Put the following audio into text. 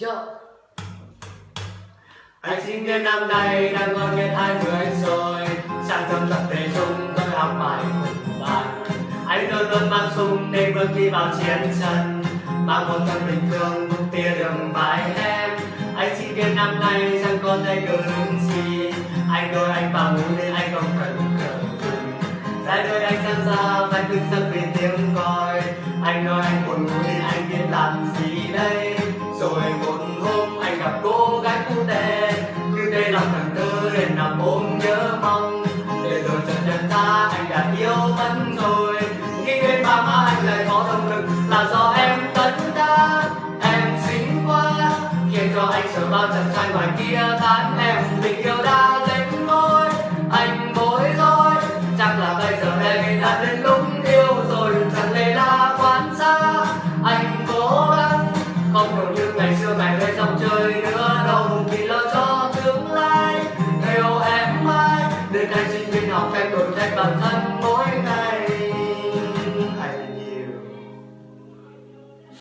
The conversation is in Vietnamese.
Chợ Anh sinh viên năm nay đang ngon nghe hai mươi rồi. Sang trong tập thể chung, tôi học bài cùng bạn. Anh luôn luôn mang súng để bước đi vào chiến trận. Mang một thân bình thường cùng tia đường bài em. Anh sinh viên năm nay chẳng có tay cờ gì. Anh đôi anh vào ngủ nên anh không cần cờ Trái đôi anh sang ra và thức giấc vì tiếng còi. Anh nói anh buồn ngủ nên anh biết làm gì. Cô gái cũ Cứ lòng thằng tư đến nằm ôm nhớ mong. Để rồi chợt nhận ra anh đã yêu mất rồi Nghĩ đến ba má anh lại có động lực, là do em tấn đa Em xinh quá, khiến cho anh sợ bao chàng trai ngoài kia tán. Em Tình yêu đã dính môi, anh bối rối. Chắc là bây giờ đây đã đến lúc yêu rồi, Chẳng lẽ là quan xa Anh cố gắng, Không còn như ngày xưa ngày lên dòng chơi cho tương lai Yêu em mãi Đến nay sinh viên học cách